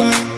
why.